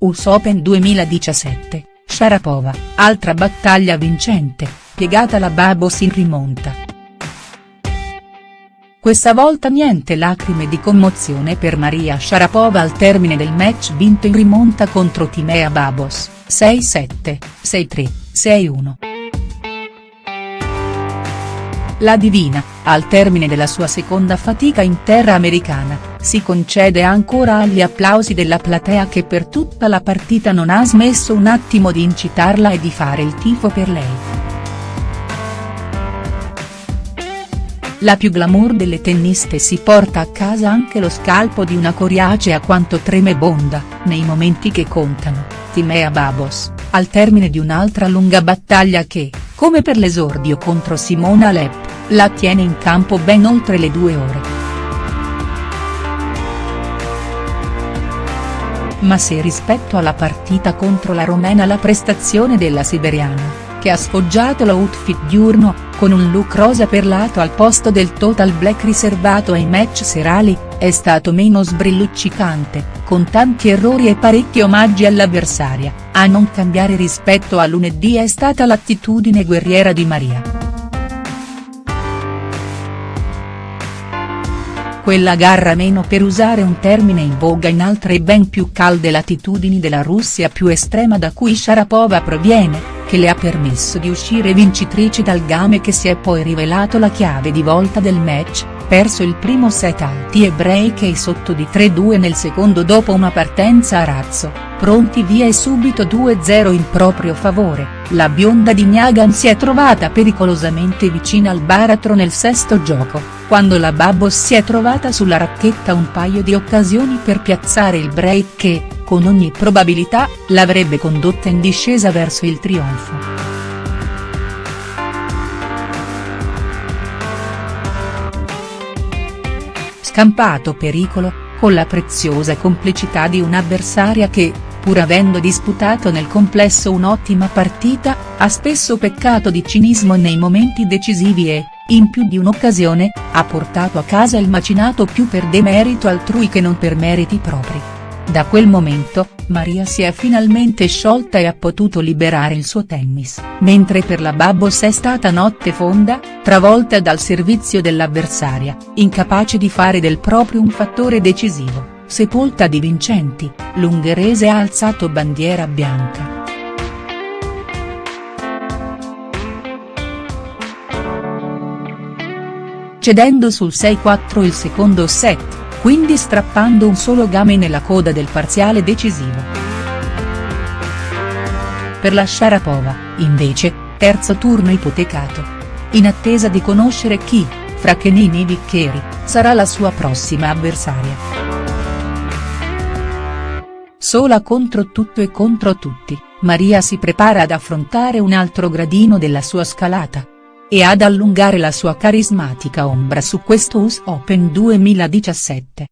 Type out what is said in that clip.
US Open 2017, Sharapova, altra battaglia vincente, piegata la Babos in rimonta. Questa volta niente lacrime di commozione per Maria Sharapova al termine del match vinto in rimonta contro Timea Babos, 6-7, 6-3, 6-1. La divina, al termine della sua seconda fatica in terra americana, si concede ancora agli applausi della platea che per tutta la partita non ha smesso un attimo di incitarla e di fare il tifo per lei. La più glamour delle tenniste si porta a casa anche lo scalpo di una coriacea quanto tremebonda, nei momenti che contano, Timea Babos, al termine di un'altra lunga battaglia che, come per l'esordio contro Simona Alep, la tiene in campo ben oltre le due ore. Ma se rispetto alla partita contro la romena la prestazione della siberiana, che ha sfoggiato l'outfit diurno, con un look rosa perlato al posto del total black riservato ai match serali, è stato meno sbrilluccicante, con tanti errori e parecchi omaggi all'avversaria, a non cambiare rispetto a lunedì è stata l'attitudine guerriera di Maria. quella garra meno per usare un termine in voga in altre ben più calde latitudini della Russia più estrema da cui Sharapova proviene, che le ha permesso di uscire vincitrici dal game che si è poi rivelato la chiave di volta del match, perso il primo set alti e break e sotto di 3-2 nel secondo dopo una partenza a razzo, pronti via e subito 2-0 in proprio favore, la bionda di Nyagan si è trovata pericolosamente vicina al baratro nel sesto gioco quando la Babos si è trovata sulla racchetta un paio di occasioni per piazzare il break che, con ogni probabilità, l'avrebbe condotta in discesa verso il trionfo. Scampato pericolo, con la preziosa complicità di un'avversaria che, pur avendo disputato nel complesso un'ottima partita, ha spesso peccato di cinismo nei momenti decisivi e, in più di un'occasione, ha portato a casa il macinato più per demerito altrui che non per meriti propri. Da quel momento, Maria si è finalmente sciolta e ha potuto liberare il suo tennis, mentre per la Babos è stata notte fonda, travolta dal servizio dell'avversaria, incapace di fare del proprio un fattore decisivo, sepolta di vincenti, l'ungherese ha alzato bandiera bianca. cedendo sul 6-4 il secondo set, quindi strappando un solo game nella coda del parziale decisivo. Per la Sharapova, invece, terzo turno ipotecato. In attesa di conoscere chi, fra Kenini e Viccheri, sarà la sua prossima avversaria. Sola contro tutto e contro tutti, Maria si prepara ad affrontare un altro gradino della sua scalata e ad allungare la sua carismatica ombra su questo US Open 2017.